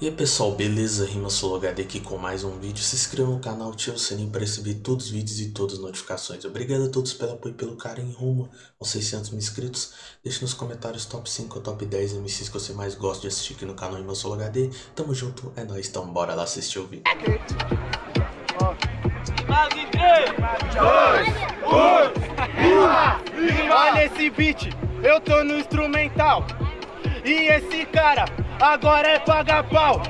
E aí pessoal, beleza? Rima HD aqui com mais um vídeo. Se inscreva no canal, ative o sininho para receber todos os vídeos e todas as notificações. Obrigado a todos pelo apoio e pelo carinho rumo aos 600 mil inscritos. Deixe nos comentários top 5 ou top 10 MCs que você mais gosta de assistir aqui no canal Rima HD. Tamo junto, é nóis, então bora lá assistir o vídeo. 3, 2, 1, Olha esse beat, eu tô no instrumental. E esse cara agora é paga pau.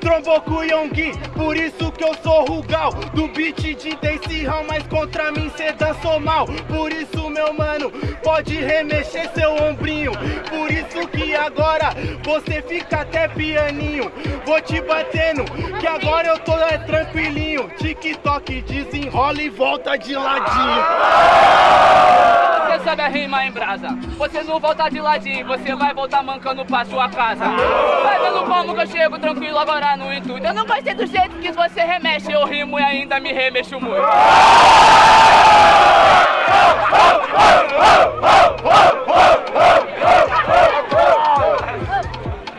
Trombou com o Yonggi, por isso que eu sou Rugal. Do beat de Daisy Hall, mas contra mim cê dançou mal. Por isso meu mano, pode remexer seu ombrinho. Por isso que agora você fica até pianinho. Vou te batendo, que agora eu tô é, tranquilinho. TikTok desenrola e volta de ladinho sabe rima em brasa? Você não volta de ladinho, você vai voltar mancando pra sua casa. Vai vendo como que eu chego tranquilo agora no intuito. Eu não gostei do jeito que você remexe Eu rimo e ainda me remexo muito.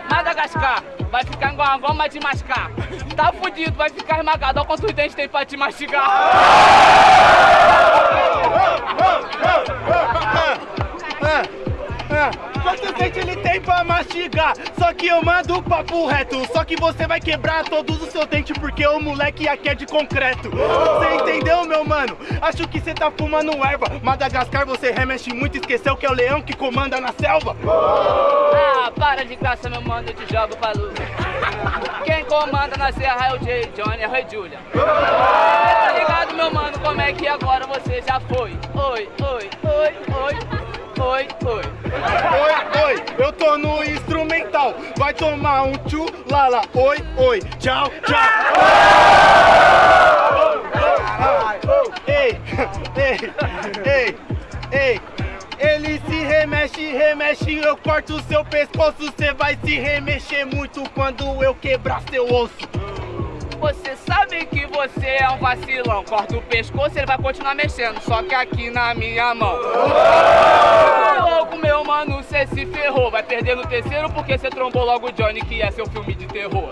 Madagascar vai ficar igual uma goma de mascar. Tá fudido, vai ficar esmagado Olha quantos dentes tem pra te mastigar 아, 아, 아, Quantos dentes ele tem pra mastigar? Só que eu mando o papo reto Só que você vai quebrar todos os seus dentes Porque o moleque aqui é de concreto Você entendeu, meu mano? Acho que você tá fumando erva Madagascar você remexe muito Esqueceu que é o leão que comanda na selva Ah, para de graça, meu mano Eu te jogo pra luz Quem comanda na serra é o Jay Johnny, é o Rei Julia Tá ligado, meu mano? Como é que agora você já foi? Oi, oi, oi, oi oi, oi. Oi, oi, eu tô no instrumental. Vai tomar um tchu, lala, oi, oi. Tchau, tchau. Ei, ei, ei, ei. Ele se remexe, remexe, eu corto o seu pescoço. Cê vai se remexer muito quando eu quebrar seu osso. Você sabe que você é um vacilão. Corta o pescoço, ele vai continuar mexendo Só que aqui na minha mão. Logo, meu mano, cê se ferrou. Vai perder no terceiro porque cê trombou logo o Johnny Que é seu filme de terror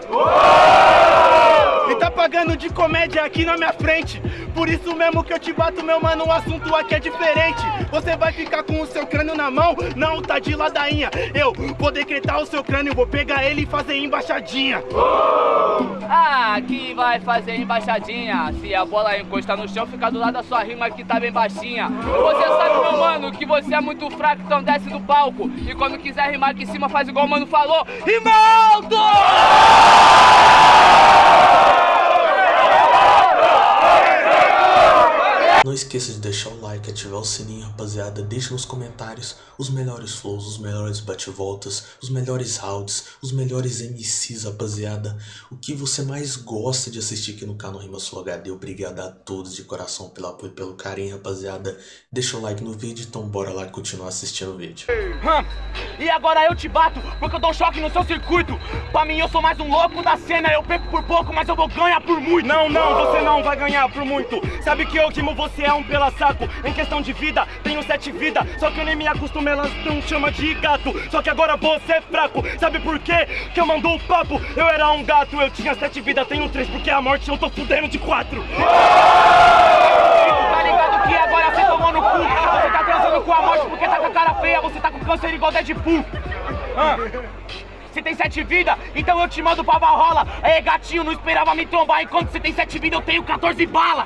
E tá pagando de comédia aqui na minha frente. Por isso mesmo que eu te bato, meu mano O assunto aqui é diferente. Você vai ficar com o seu crânio na mão? Não, tá de ladainha. Eu vou decretar o seu crânio Vou pegar ele e fazer embaixadinha. Ah, que vai fazer embaixadinha? Se a bola encostar no chão, fica do lado da sua rima que tá bem baixinha Você sabe, meu mano, que você é muito fraco, então desce do palco. E quando quiser rimar aqui em cima, faz igual o mano falou. Rimaldo! Não esqueça de deixar o like, ativar o sininho, rapaziada. Deixe nos comentários os melhores flows, os melhores bate-voltas, os melhores rounds, os melhores MCs, rapaziada. O que você mais gosta de assistir aqui no canal Rima Sul HD. Obrigado a todos de coração pelo apoio e pelo carinho, rapaziada. Deixa o like no vídeo, então bora lá continuar assistindo o vídeo. E agora eu te bato, porque eu dou choque no seu circuito. Pra mim eu sou mais um louco da cena, eu perco por pouco, mas eu vou ganhar por muito. Não, não, você não vai ganhar por muito. Sabe que eu quimo você é um pela saco. Em questão de vida, tenho sete vidas, só que eu nem me acostumo elas não chama de gato. Só que agora você é fraco. Sabe por quê? Que eu mandou o papo. Eu era um gato, eu tinha sete vidas, tenho três Porque a morte eu tô fudendo de quatro. Tá ligado que agora você tomou no cu? Você tá transando com a morte porque tá com a cara feia Você tá com câncer igual Deadpool. Ah. Você tem sete vidas, então eu te mando pra Valhalla. É gatinho, não esperava me trombar. Enquanto você tem sete vidas, eu tenho 14 balas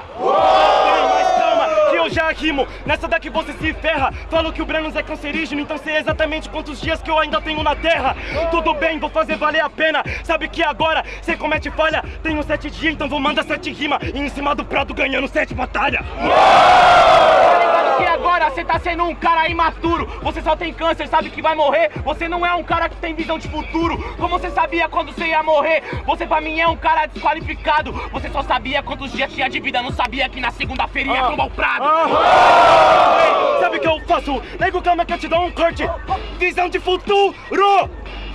rimo. Nessa daqui você se ferra. Falo que o Brenos é cancerígeno Então sei exatamente quantos dias que eu ainda tenho na terra. Tudo bem, vou fazer valer a pena. Sabe que agora você comete falha? Tenho sete dias, então vou mandar sete rimas E em cima do prato ganhando sete batalhas. que agora você tá sendo um cara imaturo. Você só tem câncer, sabe que vai morrer? Você não é um cara que tem visão de futuro. Como você sabia quando você ia morrer? Você pra mim é um cara desqualificado. Você só sabia quantos dias tinha de vida. Não sabia que na segunda-feira ia tomar o prado. Sabe o que eu faço? Nego, calma que eu te dou um corte. Visão de futuro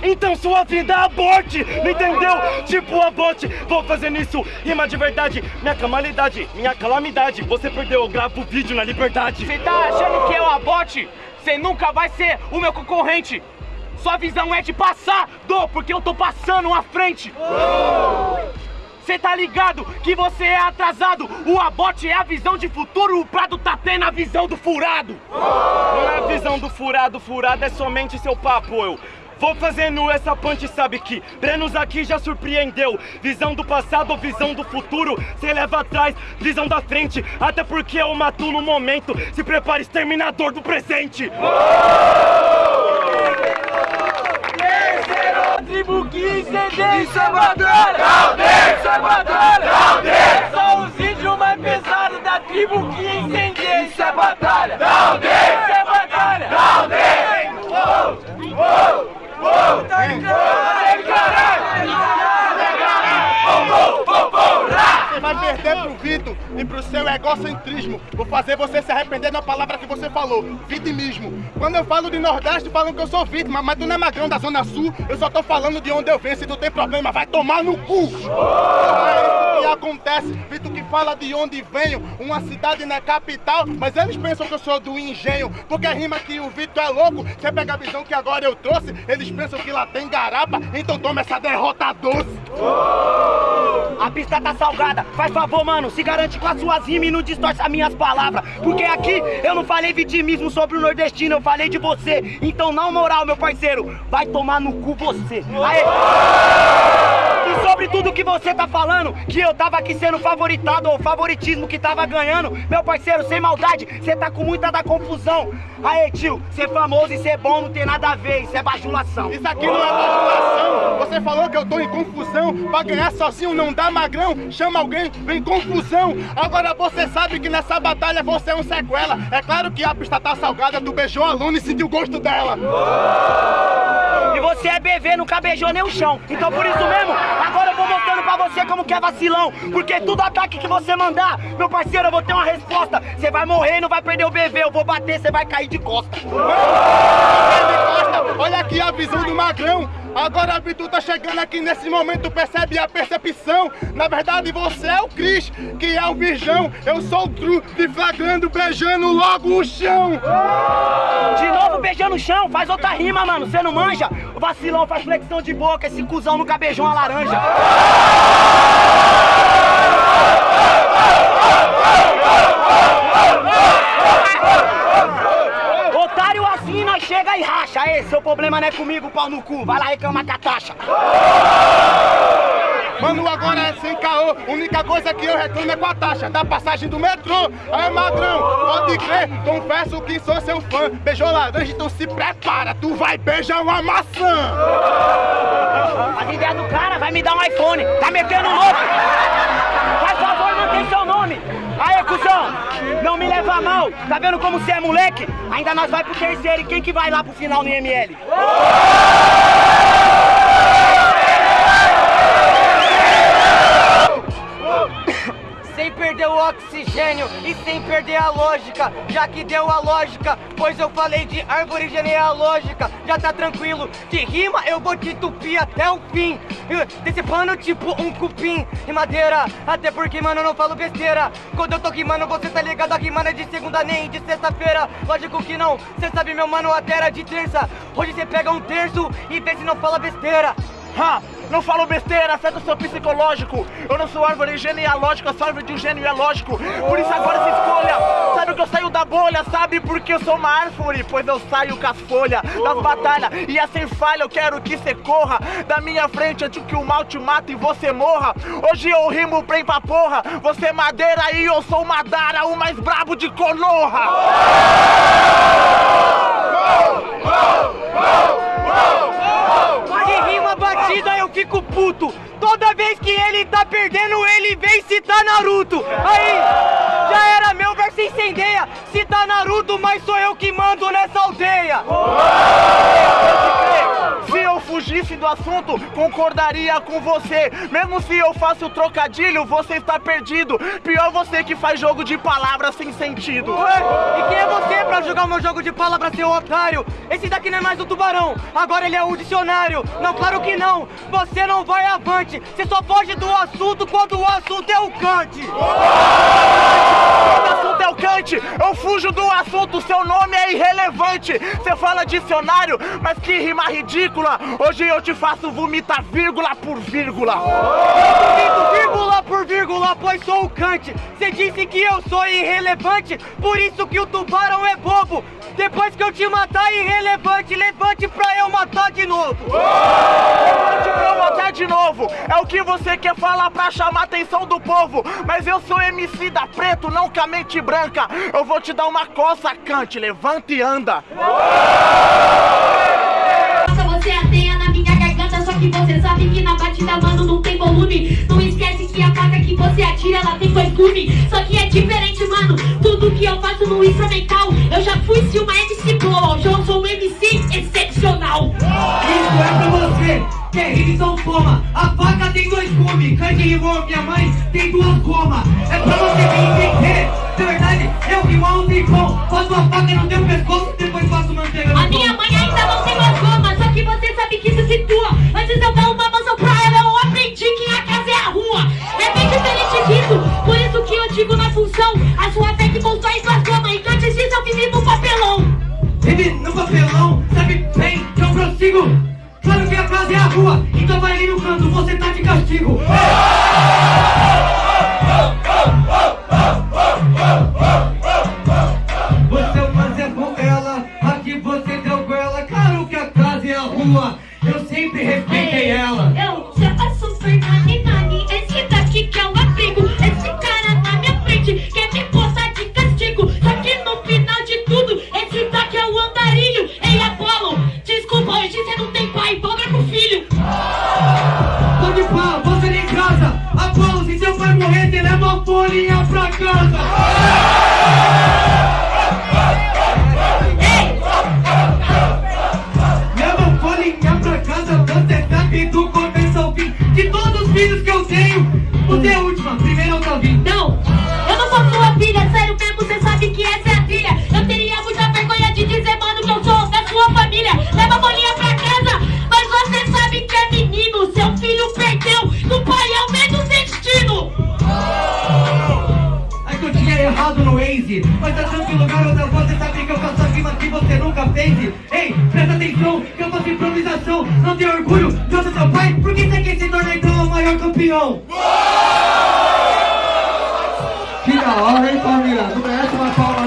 então sua vida aborte, me entendeu? Tipo aborte, vou fazer nisso Rima de verdade, minha calamidade, minha calamidade Você perdeu, eu gravo vídeo na liberdade Você tá achando que eu aborte? Você nunca vai ser o meu concorrente Sua visão é de passar, do, porque eu tô passando à frente. Cê tá ligado que você é atrasado? O abote é a visão de futuro, o Prado tá tendo a visão do furado. Não é a visão do furado, furado é somente seu papo, eu. Vou fazendo essa punch, sabe que Brenos aqui já surpreendeu Visão do passado, visão do futuro Cê leva atrás, visão da frente Até porque eu mato no momento Se prepare, exterminador do presente Tribo 15, isso é batalha! Isso é batalha! São os vídeos mais pesados da tribo 15, isso é batalha! Isso é batalha! Você vai perder pro Vitor e pro seu egocentrismo. Vou fazer você se arrepender da palavra que você falou, vitimismo. Quando eu falo de Nordeste, falam que eu sou vítima, mas tu não é magrão da Zona Sul, eu só tô falando de onde eu venho. Se tu tem problema, vai tomar no cu! É que acontece, Vitor que fala de onde venho, uma cidade é capital, mas eles pensam que eu sou do engenho, porque rima que o Vitor é louco, você pega a visão que agora eu trouxe, eles pensam que lá tem garapa, então toma essa derrota doce. A pista tá salgada, faz favor, mano, se garante com as suas rimas e não distorce as minhas palavras. Porque aqui eu não falei vitimismo sobre o nordestino, eu falei de você. Então, não moral, meu parceiro, vai tomar no cu você. Aê! E sobre tudo que você tá falando, que eu tava aqui sendo favoritado, ou favoritismo que tava ganhando, meu parceiro, sem maldade, você tá com muita da confusão. Aê, tio, ser famoso e ser bom não tem nada a ver, isso é bajulação. Isso aqui não é bajulação. Você falou que eu tô em confusão. Pra ganhar sozinho não dá magrão. Chama alguém, vem confusão. Agora você sabe que nessa batalha você é um sequela. É claro que a pista tá salgada, tu beijou a Luna e sentiu o gosto dela. E você é BV, nunca beijou nem o chão. Então por isso mesmo, agora eu vou mostrando pra você como que é vacilão. Porque tudo ataque que você mandar, meu parceiro, eu vou ter uma resposta. Você vai morrer e não vai perder o BV. Eu vou bater, você vai cair de costa. Olha aqui a visão do magrão. Agora a Vitu tá chegando aqui nesse momento, percebe a percepção. Na verdade, você é o Cris, que é o virgão. Eu sou o Tru, te flagrando, beijando logo o chão. De novo beijando o chão, faz outra rima, mano. Você não manja? O vacilão faz flexão de boca, esse cuzão nunca beijou uma laranja. Otário assim, nós chega e racha. Aê, seu problema não é comigo, pau no cu. Vai lá reclamar com a taxa. Mano, agora é sem caô. Única coisa que eu reclamo é com a taxa da passagem do metrô. Aí, madrão, pode crer, confesso que sou seu fã. Beijou laranja, então se prepara, tu vai beijar uma maçã. As ideias do cara vai me dar um iPhone. Tá metendo louco? Faz favor, mantém seu nome. Aê, cuzão, não me leva a mal. Tá vendo como você é moleque? Ainda nós vai pro terceiro e quem que vai lá pro final no IML? Perder o oxigênio e sem perder a lógica Já que deu a lógica, pois eu falei de árvore genealógica Já tá tranquilo, de rima eu vou te tupir até o fim Eh, Decepando tipo um cupim e madeira Até porque, mano, eu não falo besteira Quando eu tô rimando, você tá ligado, a rima não é de segunda nem de sexta-feira Lógico que não, cê sabe, meu mano, até era de terça Hoje cê pega um terço e vê se não fala besteira Ha! Não falo besteira, afeta o seu psicológico. Eu não sou árvore genealógica, sou árvore de um gênio é lógico. Por isso agora se escolha. Sabe que eu saio da bolha, sabe? Porque eu sou uma árvore, pois eu saio com as folhas das batalhas. E é sem falha, eu quero que você corra da minha frente antes que o mal te mate e você morra. Hoje eu rimo bem pra porra. Você é madeira e eu sou Madara, o mais brabo de Konoha. De batida eu fico puto. Toda vez que ele tá perdendo, ele vem citar Naruto. Aí, já era meu verso incendeia. Cita Naruto, mas sou eu que mando nessa aldeia do assunto, concordaria com você. Mesmo se eu faço trocadilho, você está perdido. Pior você que faz jogo de palavras sem sentido. Ué, e quem é você pra jogar o meu jogo de palavras, seu otário? Esse daqui não é mais o tubarão, agora ele é o dicionário Não, claro que não, você não vai avante Você só foge do assunto quando o assunto é o cante Quando o assunto é o Kant, eu fujo do assunto, seu nome é irrelevante. Você fala dicionário, mas que rima ridícula. Hoje eu te faço vomitar vírgula por vírgula. Dito vírgula por vírgula, pois sou o Kant. Você disse que eu sou irrelevante, por isso que o tubarão é bobo. Depois que eu te matar, irrelevante, levante pra eu matar de novo. Levante pra eu matar novo. É o que você quer falar pra chamar a atenção do povo. Mas eu sou MC da preto, não com a mente branca. Eu vou te dar uma coça, Kant. Levanta e anda. Você ateia na minha garganta, só que você sabe que na batida, mano, não tem volume. Não esquece que a faca que você atira, ela tem gumes. Só que é diferente, mano. Tudo que eu faço no instrumental, eu já fui se uma MC boa. É. A faca tem dois gumes, Kant rimou, minha mãe tem duas gomas. É pra você me entender. Na verdade, eu rimo há um tempão. Faço a faca no teu pescoço, depois faço manteiga no A minha mãe ainda não tem mais goma, só que você sabe que se situa. Antes eu dar uma mansão pra ela, eu aprendi que a casa é a rua. É bem diferente disso, por isso que eu digo na função. A sua fé que constrói suas gomas, então antes disso eu vivi no papelão. Rime no papelão, sabe bem que eu prossigo. Casa é a rua, então vai ali no canto, você tá de castigo. Errado no Waze Mas tá tranquilo, garota, você sabe que eu faço rima que você nunca fez Ei, presta atenção, que eu faço improvisação Não tem orgulho de eu ser seu pai? Por que você quer se tornar então o maior campeão? Que da hora, hein, família? Não merece uma palma não?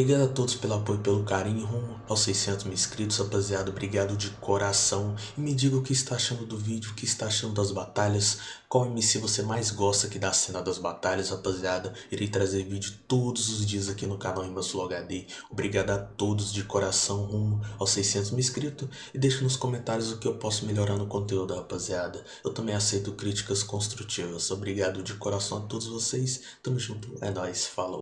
Obrigado a todos pelo apoio e pelo carinho rumo aos 600 mil inscritos, rapaziada. Obrigado de coração. E me diga o que está achando do vídeo, o que está achando das batalhas. Qual MC você mais gosta aqui da cena das batalhas, rapaziada. Irei trazer vídeo todos os dias aqui no canal Rimas Flow HD. Obrigado a todos de coração rumo aos 600 mil inscritos. E deixe nos comentários o que eu posso melhorar no conteúdo, rapaziada. Eu também aceito críticas construtivas. Obrigado de coração a todos vocês. Tamo junto. É nóis. Falou.